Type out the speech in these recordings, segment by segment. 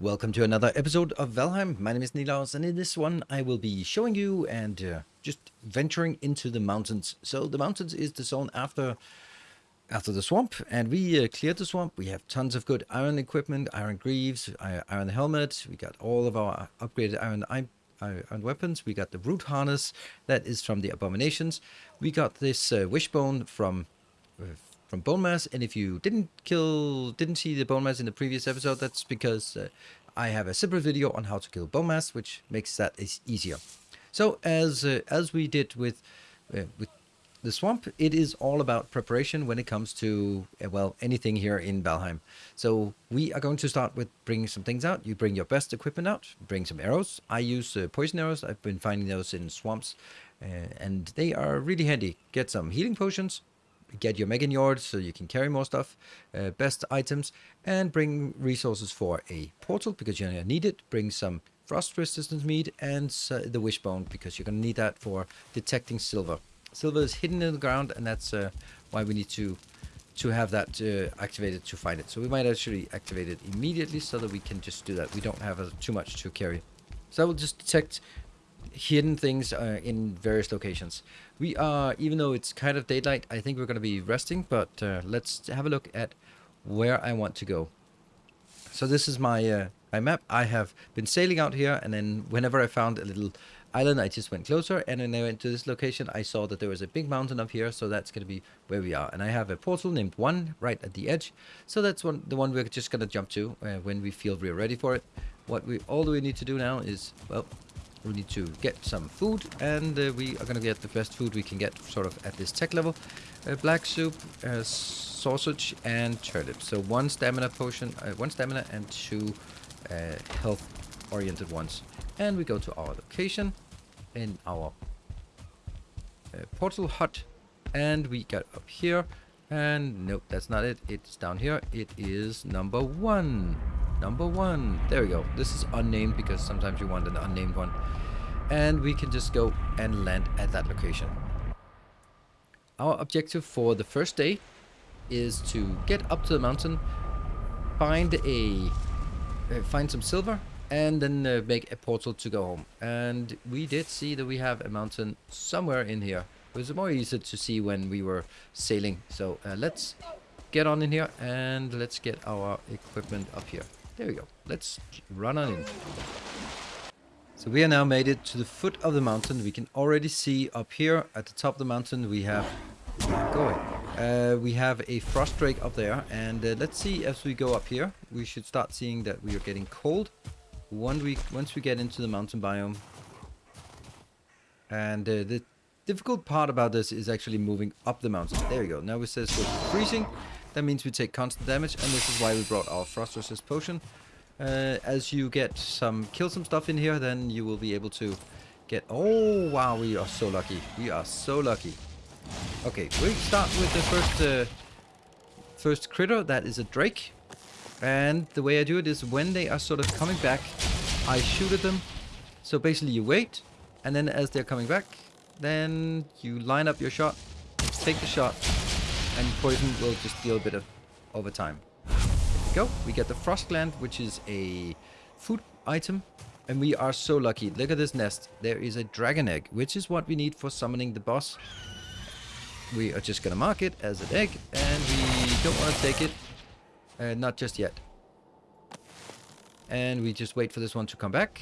Welcome to another episode of Valheim. My name is Nilaus, and in this one I will be showing you and uh, just venturing into the mountains. So the mountains is the zone after after the swamp, and we uh, cleared the swamp. We have tons of good iron equipment, iron greaves, iron helmet. We got all of our upgraded iron, iron weapons. We got the root harness that is from the abominations. We got this uh, wishbone from uh, Bonemass. And if you didn't kill, didn't see the Bonemass in the previous episode, that's because uh, I have a separate video on how to kill Bonemass, which makes that easier. So as uh, as we did with uh, with the swamp, it is all about preparation when it comes to, uh, well, anything here in Valheim. So we are going to start with bringing some things out. You bring your best equipment out, bring some arrows. I use uh, poison arrows. I've been finding those in swamps, uh, and they are really handy. Get some healing potions, get your Megingjord so you can carry more stuff, uh, best items, and bring resources for a portal because you're to need it. Bring some frost resistance meat and uh, the wishbone because you're to need that for detecting silver. Silver is hidden in the ground and that's uh, why we need to to have that uh, activated to find it. So we might actually activate it immediately so that we can just do that. We don't have uh, too much to carry. So I will just detect hidden things uh, in various locations. We are, even though it's kind of daylight, I think we're going to be resting, but uh, let's have a look at where I want to go. So this is my uh, my map. I have been sailing out here, and then whenever I found a little island, I just went closer, and when I went to this location, I saw that there was a big mountain up here, so that's going to be where we are. And I have a portal named 1 right at the edge, so that's one the one we're just going to jump to uh, when we feel we're ready for it. What we all we need to do now is, well, we need to get some food and uh, we are gonna get the best food we can get sort of at this tech level. Uh, black soup uh, sausage and turnip. So one stamina potion uh, one stamina and two uh, health oriented ones. And we go to our location in our uh, portal hut and we get up here and nope that's not it it's down here it is number one number one. There we go. This is unnamed because sometimes you want an unnamed one. And we can just go and land at that location. Our objective for the first day is to get up to the mountain, find a uh, find some silver, and then uh, make a portal to go home. And we did see that we have a mountain somewhere in here. It was more easy to see when we were sailing. So uh, let's get on in here and let's get our equipment up here. There we go. Let's run on in. So we are now made it to the foot of the mountain. We can already see up here at the top of the mountain we have going. Uh, we have a frost drake up there and uh, let's see as we go up here we should start seeing that we are getting cold One week once we get into the mountain biome and uh, the difficult part about this is actually moving up the mountain there we go now it says we're freezing that means we take constant damage, and this is why we brought our Frost Resist Potion. Uh, as you get some, kill some stuff in here, then you will be able to get... Oh, wow, we are so lucky. We are so lucky. Okay, we start with the first, uh, first critter. That is a Drake. And the way I do it is when they are sort of coming back, I shoot at them. So basically you wait, and then as they're coming back, then you line up your shot, take the shot, and poison will just deal a bit of over time. go. We get the frost gland, which is a food item. And we are so lucky. Look at this nest. There is a dragon egg, which is what we need for summoning the boss. We are just going to mark it as an egg. And we don't want to take it. Uh, not just yet. And we just wait for this one to come back.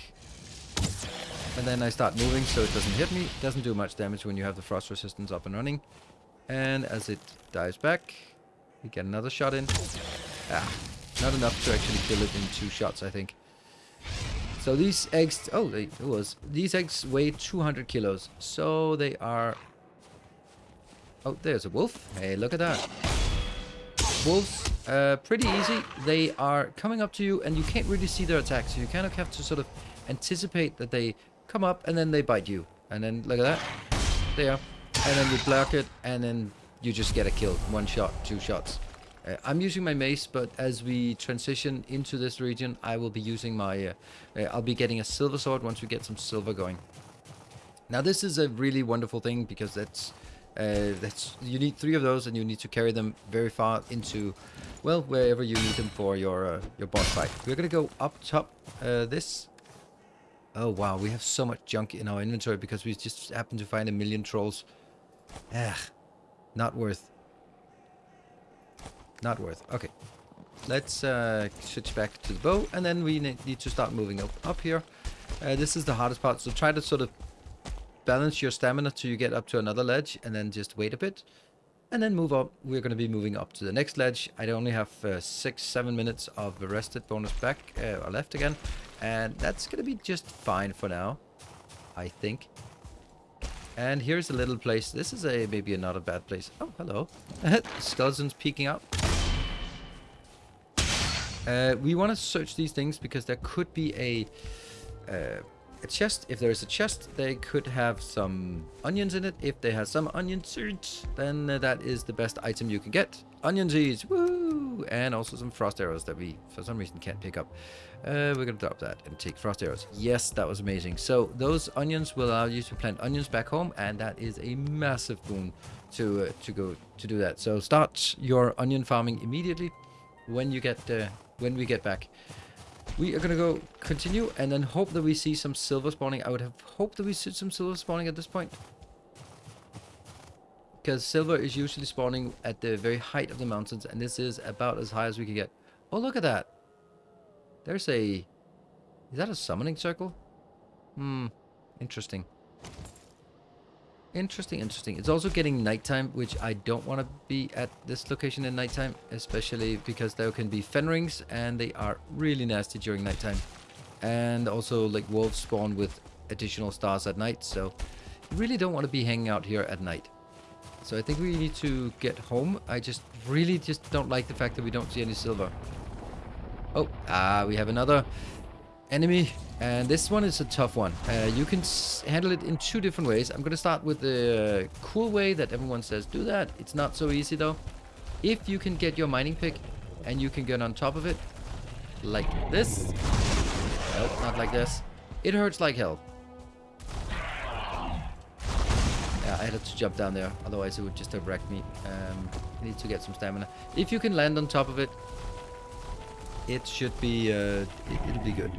And then I start moving so it doesn't hit me. Doesn't do much damage when you have the frost resistance up and running. And as it dives back, we get another shot in. Ah, not enough to actually kill it in two shots, I think. So these eggs, oh, they, it was. These eggs weigh 200 kilos. So they are... Oh, there's a wolf. Hey, look at that. Wolves, uh, pretty easy. They are coming up to you and you can't really see their attacks. So you kind of have to sort of anticipate that they come up and then they bite you. And then look at that. There and then you block it, and then you just get a kill. One shot, two shots. Uh, I'm using my mace, but as we transition into this region, I will be using my... Uh, uh, I'll be getting a silver sword once we get some silver going. Now this is a really wonderful thing because that's Uh, that's you need three of those, and you need to carry them very far into, well, wherever you need them for your uh, your boss fight. We're gonna go up top. Uh, this. Oh wow, we have so much junk in our inventory because we just happened to find a million trolls. Ah, not worth. Not worth. Okay, let's uh, switch back to the bow, and then we need to start moving up up here. Uh, this is the hardest part, so try to sort of balance your stamina till you get up to another ledge and then just wait a bit and then move up. We're going to be moving up to the next ledge. I only have uh, six, seven minutes of rested bonus back uh, left again. And that's going to be just fine for now, I think. And here's a little place. This is a maybe not a bad place. Oh, hello. Skeletons peeking out. Uh, we want to search these things because there could be a uh, a chest. If there is a chest, they could have some onions in it. If they have some onion seeds, then that is the best item you can get. Onion seeds, woo! And also some frost arrows that we, for some reason, can't pick up. Uh, we're gonna drop that and take frost arrows. Yes, that was amazing. So those onions will allow you to plant onions back home, and that is a massive boon to uh, to go to do that. So start your onion farming immediately when you get uh, when we get back. We are gonna go continue and then hope that we see some silver spawning. I would have hoped that we see some silver spawning at this point. Because silver is usually spawning at the very height of the mountains and this is about as high as we can get. Oh, look at that. There's a... Is that a summoning circle? Hmm, interesting. Interesting, interesting. It's also getting nighttime, which I don't want to be at this location in nighttime, especially because there can be fenrings and they are really nasty during nighttime. And also like wolves spawn with additional stars at night, so really don't want to be hanging out here at night. So I think we need to get home. I just really just don't like the fact that we don't see any silver. Oh, ah, we have another enemy and this one is a tough one. Uh, you can handle it in two different ways. I'm going to start with the cool way that everyone says do that. It's not so easy though. If you can get your mining pick and you can get on top of it like this. Nope, not like this. It hurts like hell. Yeah, I had to jump down there. Otherwise it would just have wrecked me. Um, I need to get some stamina. If you can land on top of it, it should be, uh, it, it'll be good.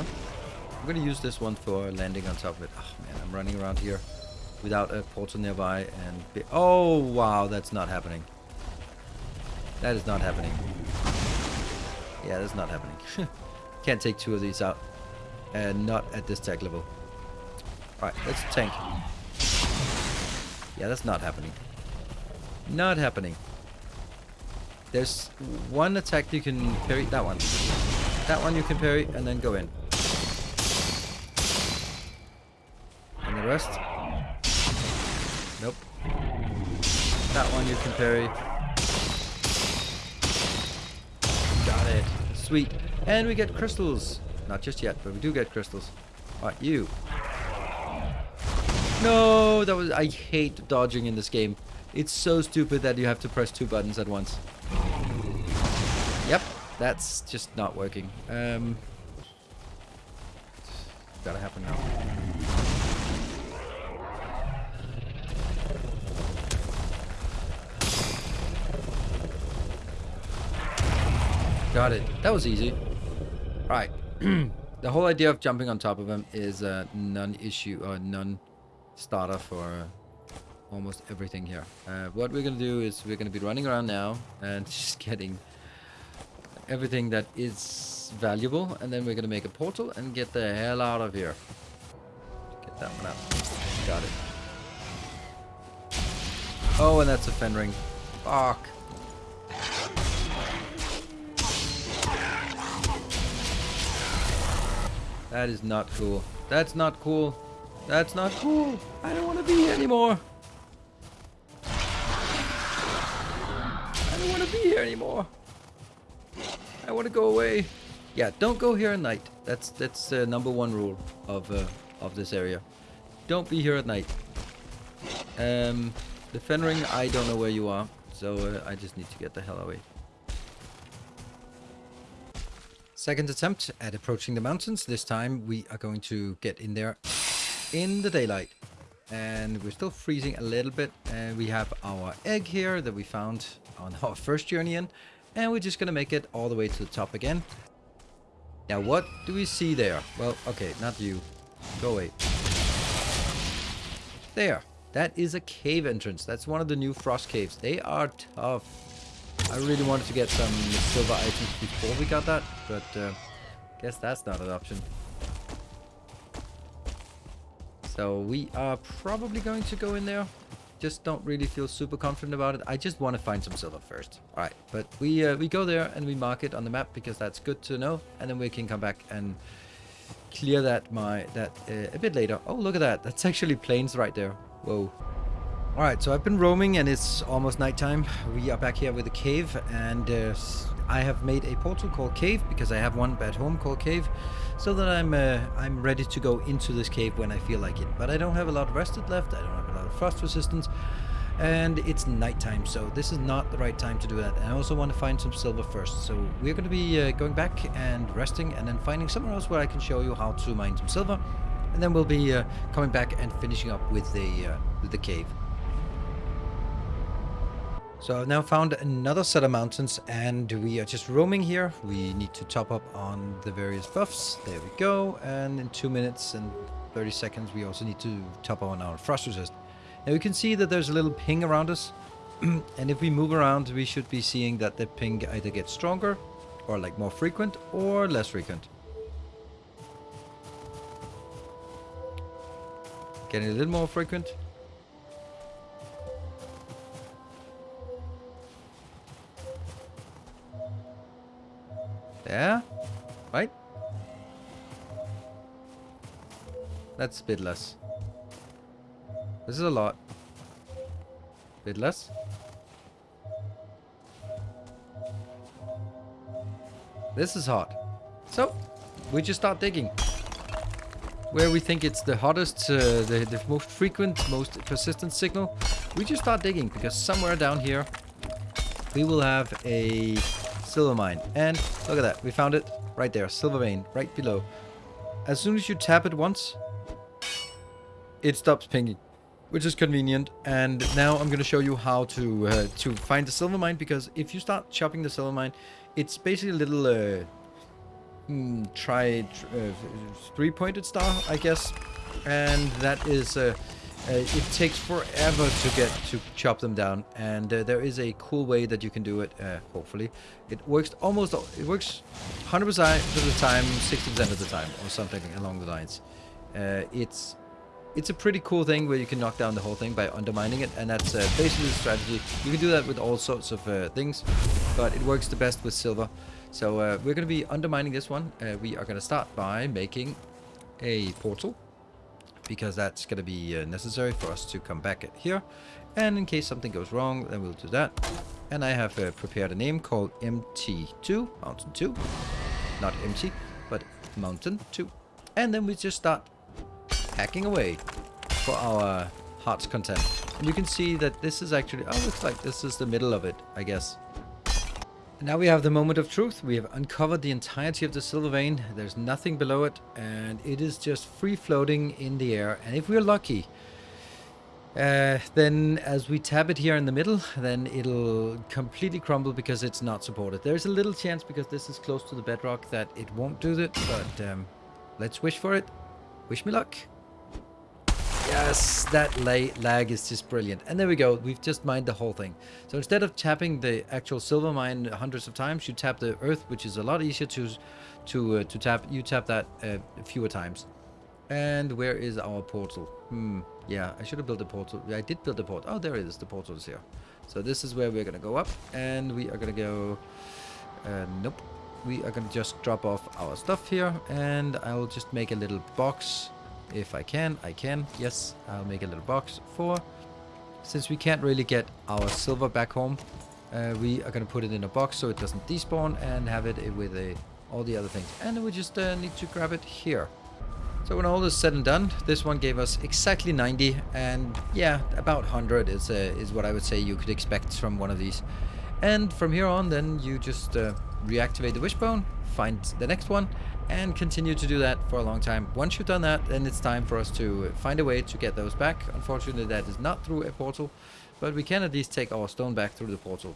I'm gonna use this one for landing on top of it. Oh man, I'm running around here without a portal nearby and... oh, wow, that's not happening. That is not happening. Yeah, that's not happening. Can't take two of these out. And not at this tech level. Alright, let's tank. Yeah, that's not happening. Not happening. There's one attack you can parry. That one. That one you can parry and then go in. Rest? Nope. That one you can parry. Got it. Sweet. And we get crystals. Not just yet, but we do get crystals. Alright, you. No, that was... I hate dodging in this game. It's so stupid that you have to press two buttons at once. Yep, that's just not working. Um, gotta happen now. Got it. That was easy. Right. the whole idea of jumping on top of him is a non-issue or non-starter for uh, almost everything here. Uh, what we're gonna do is we're gonna be running around now and just getting everything that is valuable and then we're gonna make a portal and get the hell out of here. Get that one out. Got it. Oh, and that's a fenring. Fuck. That is not cool. That's not cool. That's not cool. I don't want to be here anymore. I don't want to be here anymore. I want to go away. Yeah, don't go here at night. That's that's uh, number one rule of uh, of this area. Don't be here at night. Um, the Fenring, I don't know where you are, so uh, I just need to get the hell away. Second attempt at approaching the mountains. This time we are going to get in there in the daylight. and we're still freezing a little bit. And we have our egg here that we found on our first journey in. And we're just going to make it all the way to the top again. Now, what do we see there? Well, okay, not you. Go away. There. That is a cave entrance. That's one of the new frost caves. They are tough. I really wanted to get some silver items before we got that, but uh, guess that's not an option. So we are probably going to go in there. Just don't really feel super confident about it. I just want to find some silver first. All right, but we uh, we go there and we mark it on the map because that's good to know, and then we can come back and clear that my that uh, a bit later. Oh, look at that! That's actually Plains right there. Whoa. All right, so I've been roaming and it's almost nighttime. We are back here with a cave and uh, I have made a portal called Cave because I have one at home called Cave so that I'm uh, I'm ready to go into this cave when I feel like it. But I don't have a lot of rested left, I don't have a lot of frost resistance and it's nighttime so this is not the right time to do that. And I also want to find some silver first so we're going to be uh, going back and resting and then finding somewhere else where I can show you how to mine some silver and then we'll be uh, coming back and finishing up with the, uh, with the cave. So I've now found another set of mountains and we are just roaming here. We need to top up on the various buffs. There we go. And in 2 minutes and 30 seconds we also need to top up on our frost resist. Now you can see that there's a little ping around us. and if we move around we should be seeing that the ping either gets stronger or like more frequent or less frequent. Getting a little more frequent. Yeah? Right? That's a bit less. This is a lot. Bit less. This is hot. So, we just start digging. Where we think it's the hottest, uh, the, the most frequent, most persistent signal, we just start digging because somewhere down here we will have a silver mine. And look at that, we found it right there, silver vein, right below. As soon as you tap it once, it stops pinging, which is convenient. And now I'm going to show you how to uh, to find the silver mine, because if you start chopping the silver mine, it's basically a little uh, mm, uh, three-pointed star, I guess. And that is uh, it takes forever to get to chop them down and uh, there is a cool way that you can do it uh, hopefully. It works almost it works 100% of the time 60% of the time or something along the lines. Uh, it's it's a pretty cool thing where you can knock down the whole thing by undermining it and that's uh, basically the strategy. You can do that with all sorts of uh, things but it works the best with silver. So we're going to be undermining this one. We are going to start by making a portal because that's going to be uh, necessary for us to come back at here. And in case something goes wrong, then we'll do that. And I have uh, prepared a name called MT2, Mountain 2. Not MT, but Mountain 2. And then we just start hacking away for our heart's content. And you can see that this is actually, oh, looks like this is the middle of it, I guess. Now we have the moment of truth. We have uncovered the entirety of the silver vein. There's nothing below it and it is just free floating in the air. And if we're lucky, uh, then as we tap it here in the middle, then it'll completely crumble because it's not supported. There's a little chance because this is close to the bedrock that it won't do that, but um, let's wish for it. Wish me luck. Yes, that lag is just brilliant. And there we go. We've just mined the whole thing. So instead of tapping the actual silver mine hundreds of times, you tap the earth, which is a lot easier to to uh, to tap. You tap that uh, fewer times. And where is our portal? Hmm. Yeah, I should have built a portal. I did build a portal. Oh, there it is. The portal is here. So this is where we're gonna go up, and we are gonna go. Uh, nope. We are gonna just drop off our stuff here, and I'll just make a little box if I can, I can. Yes, I'll make a little box for. Since we can't really get our silver back home, uh, we are going to put it in a box so it doesn't despawn and have it with a, all the other things. And we just uh, need to grab it here. So when all is said and done, this one gave us exactly 90 and yeah, about 100 is, uh, is what I would say you could expect from one of these. And from here on then you just uh, reactivate the wishbone, find the next one, and continue to do that for a long time. Once you've done that, then it's time for us to find a way to get those back. Unfortunately, that is not through a portal, but we can at least take our stone back through the portal.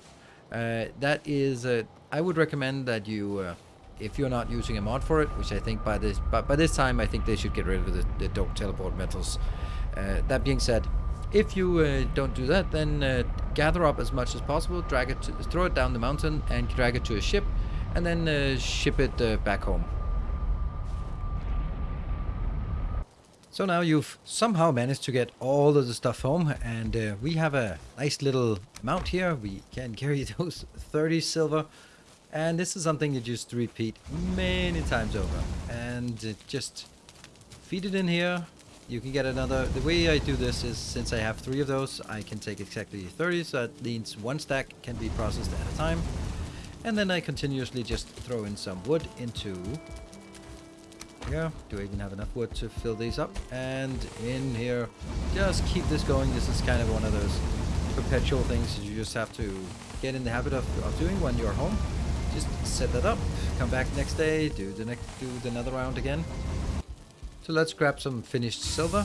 Uh, that is, uh, I would recommend that you, uh, if you're not using a mod for it, which I think by this, but by this time, I think they should get rid of the, the don't teleport metals. Uh, that being said, if you uh, don't do that, then uh, gather up as much as possible, drag it, to, throw it down the mountain, and drag it to a ship, and then ship it back home. So now you've somehow managed to get all of the stuff home and uh, we have a nice little mount here. We can carry those 30 silver and this is something you just repeat many times over and uh, just feed it in here. You can get another, the way I do this is since I have three of those, I can take exactly 30, so that means one stack can be processed at a time. And then I continuously just throw in some wood into here. Do I even have enough wood to fill these up? And in here, just keep this going. This is kind of one of those perpetual things that you just have to get in the habit of, of doing when you're home. Just set that up, come back next day, do the next, do the another round again. So let's grab some finished silver.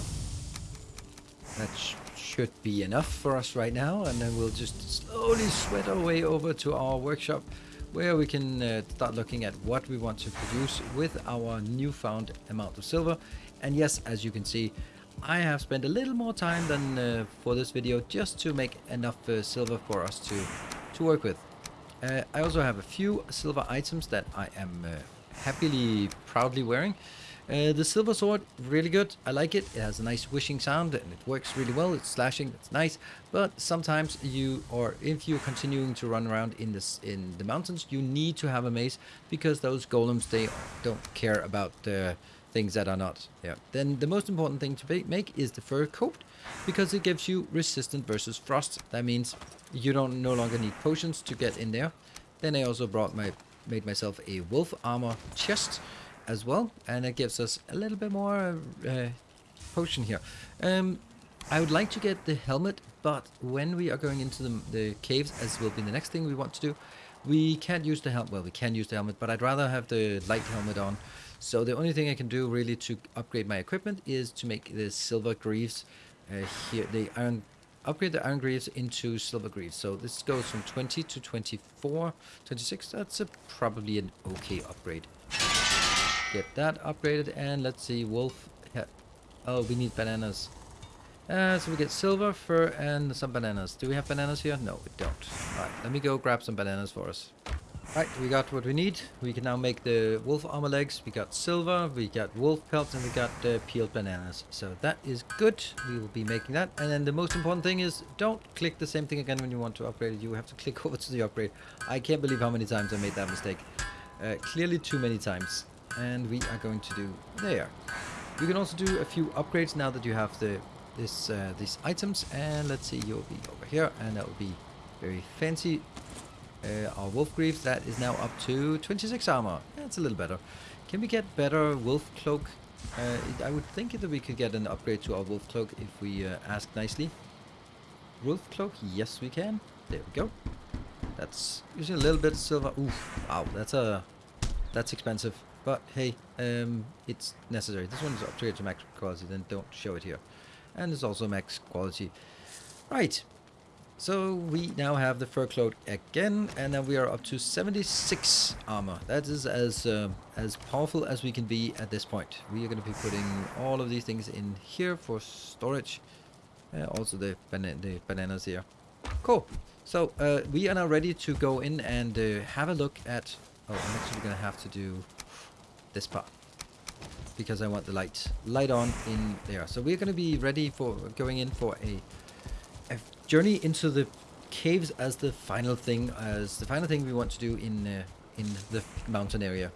That sh should be enough for us right now, and then we'll just slowly sweat our way over to our workshop where we can uh, start looking at what we want to produce with our newfound amount of silver. And yes, as you can see, I have spent a little more time than uh, for this video just to make enough uh, silver for us to, to work with. Uh, I also have a few silver items that I am uh, happily, proudly wearing. Uh, the silver sword, really good. I like it. It has a nice wishing sound and it works really well. It's slashing, it's nice. But sometimes you, or if you're continuing to run around in this in the mountains, you need to have a mace because those golems they don't care about the things that are not there. Then the most important thing to make is the fur coat because it gives you resistant versus frost. That means you don't no longer need potions to get in there. Then I also brought my made myself a wolf armor chest as well and it gives us a little bit more uh, potion here. Um, I would like to get the helmet but when we are going into the, the caves as will be the next thing we want to do we can't use the helmet well we can use the helmet but I'd rather have the light helmet on. So the only thing I can do really to upgrade my equipment is to make the silver greaves uh, here the iron upgrade the iron greaves into silver greaves. So this goes from 20 to 24 26 that's a, probably an okay upgrade Get that upgraded and let's see, wolf. Oh, we need bananas. Uh, so we get silver, fur, and some bananas. Do we have bananas here? No, we don't. Alright, let me go grab some bananas for us. Right, we got what we need. We can now make the wolf armor legs. We got silver, we got wolf pelts, and we got uh, peeled bananas. So that is good. We will be making that. And then the most important thing is don't click the same thing again when you want to upgrade it. You have to click over to the upgrade. I can't believe how many times I made that mistake. Uh, clearly too many times and we are going to do there. You can also do a few upgrades now that you have the this uh, these items and let's see you'll be over here and that will be very fancy. Uh, our wolf greaves that is now up to 26 armor. That's a little better. Can we get better wolf cloak? Uh, it, I would think that we could get an upgrade to our wolf cloak if we uh, ask nicely. Wolf cloak yes we can. There we go. That's using a little bit silver. Ooh, wow that's a that's expensive but hey, um, it's necessary. This one is upgraded to max quality, then don't show it here. And it's also max quality. Right. So we now have the fur cloak again, and then we are up to 76 armor. That is as uh, as powerful as we can be at this point. We are going to be putting all of these things in here for storage. Uh, also the, bana the bananas here. Cool. So uh, we are now ready to go in and uh, have a look at... Oh, I'm actually going to have to do this part because I want the light light on in there. So we're going to be ready for going in for a, a journey into the caves as the final thing, as the final thing we want to do in uh, in the mountain area.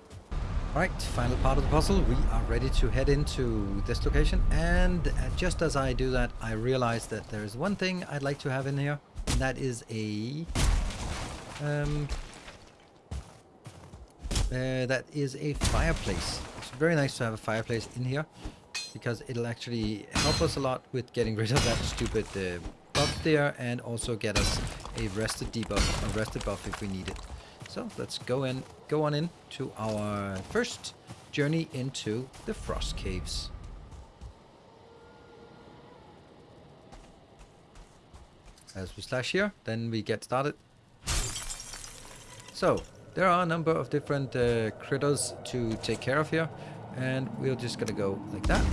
Alright, final part of the puzzle. We are ready to head into this location. And uh, just as I do that, I realize that there is one thing I'd like to have in here. And that is a um, uh, that is a fireplace. It's very nice to have a fireplace in here because it'll actually help us a lot with getting rid of that stupid uh, buff there and also get us a rested debuff, a rested buff if we need it. So let's go in, go on in to our first journey into the Frost Caves. As we slash here, then we get started. So, there are a number of different uh, critters to take care of here. And we're just gonna go like that.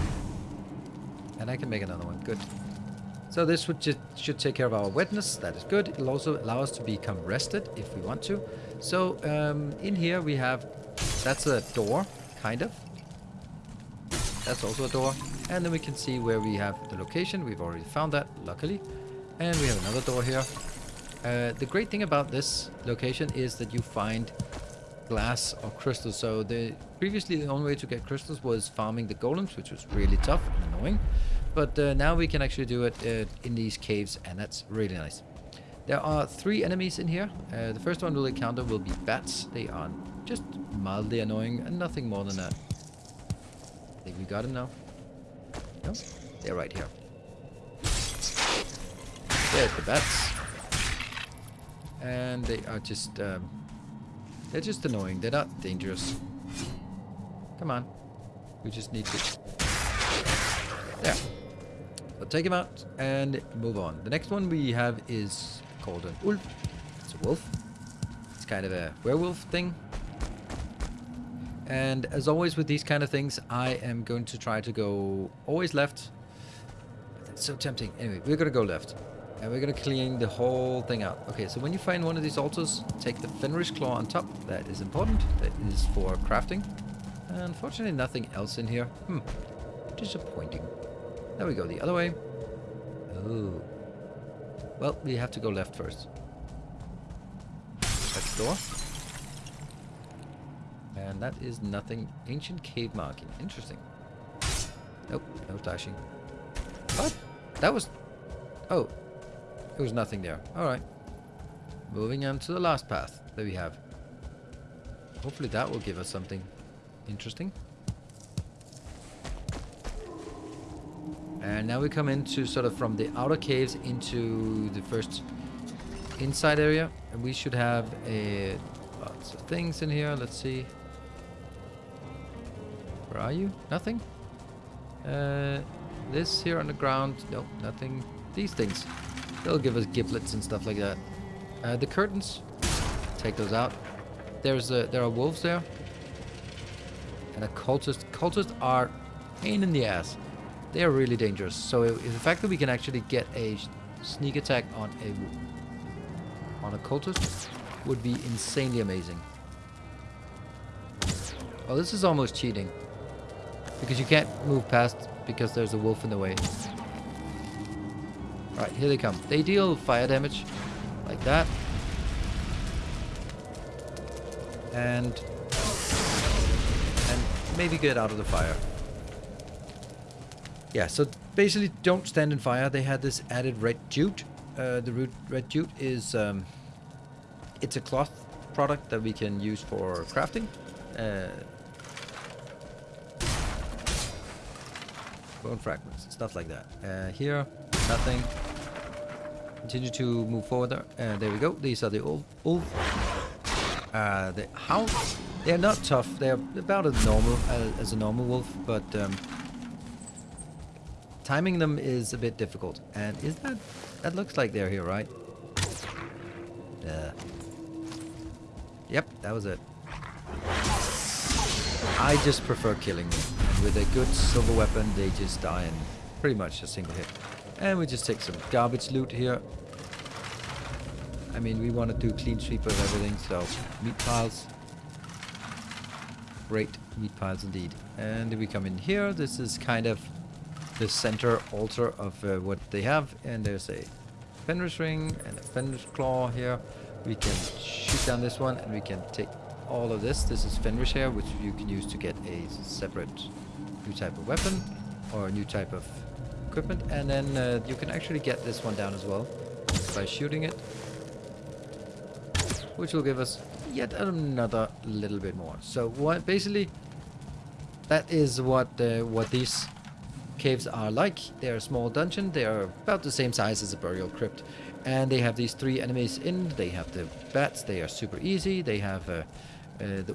And I can make another one, good. So this would just should take care of our wetness, that is good. It'll also allow us to become rested if we want to. So um, in here we have, that's a door, kind of. That's also a door. And then we can see where we have the location. We've already found that, luckily. And we have another door here. Uh, the great thing about this location is that you find glass or crystals. So the previously the only way to get crystals was farming the golems, which was really tough and annoying. But uh, now we can actually do it uh, in these caves, and that's really nice. There are three enemies in here. Uh, the first one we'll encounter will be bats. They are just mildly annoying and nothing more than that. I think we got him now. No? They're right here. There's the bats. And they are just... Um, they're just annoying. They're not dangerous. Come on. We just need to... There. So take him out and move on. The next one we have is called an Ulv. It's a wolf. It's kind of a werewolf thing. And as always with these kind of things, I am going to try to go always left. It's so tempting. Anyway, we're going to go left. And we're going to clean the whole thing out. Okay, so when you find one of these altars, take the Fenris Claw on top. That is important. That is for crafting. Unfortunately, nothing else in here. Hmm. Disappointing. There we go, the other way. Oh. Well, we have to go left first. That's door. And that is nothing. Ancient cave marking. Interesting. Nope, no dashing. What? That was... Oh, there was nothing there. Alright. Moving on to the last path that we have. Hopefully that will give us something interesting. And now we come into sort of from the outer caves into the first inside area. And we should have a lots of things in here. Let's see. Where are you? Nothing? Uh, this here on the ground. Nope, nothing. These things. They'll give us giblets and stuff like that. Uh, the curtains, take those out. There's a, there are wolves there. And a cultist. Cultists are pain in the ass. They are really dangerous. So the fact that we can actually get a sneak attack on a on a cultist would be insanely amazing. Oh, this is almost cheating. Because you can't move past because there's a wolf in the way. Right, here they come. They deal fire damage like that. And and maybe get out of the fire. Yeah, so basically don't stand in fire. They had this added red jute. Uh, the root red jute is um, it's a cloth product that we can use for crafting. Uh, bone fragments, stuff like that. Uh, here, nothing. Continue to move forward there. Uh, there we go. These are the old wolf. Uh, the hounds. They're not tough. They're about as normal uh, as a normal wolf, but um, timing them is a bit difficult. And is that that looks like they're here, right? Uh, yep, that was it. I just prefer killing them. With a good silver weapon, they just die in pretty much a single hit. And we just take some garbage loot here. I mean, we want to do clean sweep of everything, so meat piles. Great meat piles indeed. And we come in here. This is kind of the center altar of uh, what they have. And there's a Fenris ring and a Fenris claw here. We can shoot down this one and we can take all of this. This is Fenris hair, which you can use to get a separate new type of weapon or a new type of equipment. And then uh, you can actually get this one down as well by shooting it. Which will give us yet another little bit more. So what basically that is what uh, what these caves are like. They're a small dungeon. They are about the same size as a burial crypt. And they have these three enemies in. They have the bats. They are super easy. They have uh, uh, the,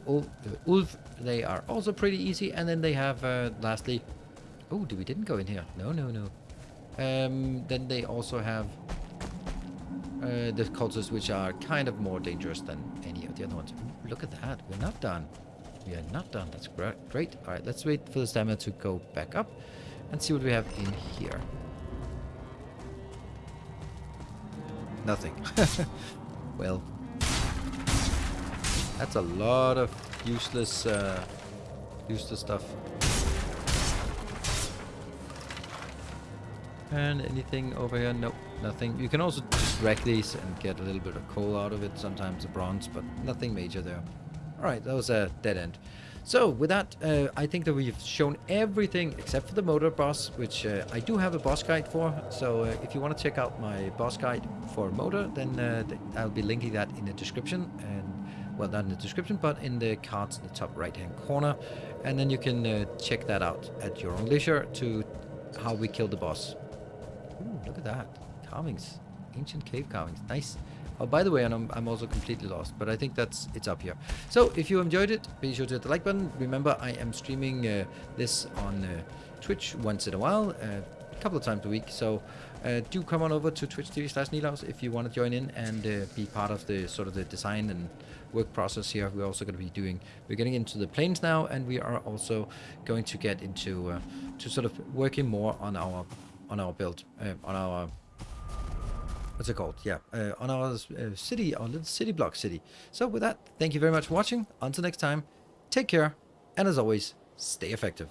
the. They are also pretty easy. And then they have, uh, lastly... Oh, do we didn't go in here. No, no, no. Um, then they also have uh, the cultists, which are kind of more dangerous than any of the other ones. Ooh, look at that. We're not done. We are not done. That's great. Great. All right, let's wait for the stamina to go back up and see what we have in here. Nothing. well, that's a lot of useless, uh, useless stuff. And anything over here? Nope, nothing. You can also just wreck these and get a little bit of coal out of it, sometimes a bronze, but nothing major there. Alright, that was a dead end. So, with that, uh, I think that we've shown everything except for the Moder boss, which uh, I do have a boss guide for. So, uh, if you want to check out my boss guide for Moder, then uh, th I'll be linking that in the description. And Well, not in the description, but in the cards in the top right-hand corner. And then you can uh, check that out at your own leisure to how we kill the boss. Ooh, look at that. Carvings. Ancient cave carvings. Nice. Oh, by the way, and I'm, I'm also completely lost, but I think that's it's up here. So, if you enjoyed it, be sure to hit the like button. Remember, I am streaming uh, this on uh, Twitch once in a while, uh, a couple of times a week. So, uh, do come on over to Twitch TV slash Nilaus if you want to join in and uh, be part of the sort of the design and work process here. We're also going to be doing, we're getting into the Plains now, and we are also going to get into to sort of working more on our on our build, on our what's it called? Yeah, uh, on our uh, city, our little city block city. So with that, thank you very much for watching. Until next time, take care, and as always, stay effective.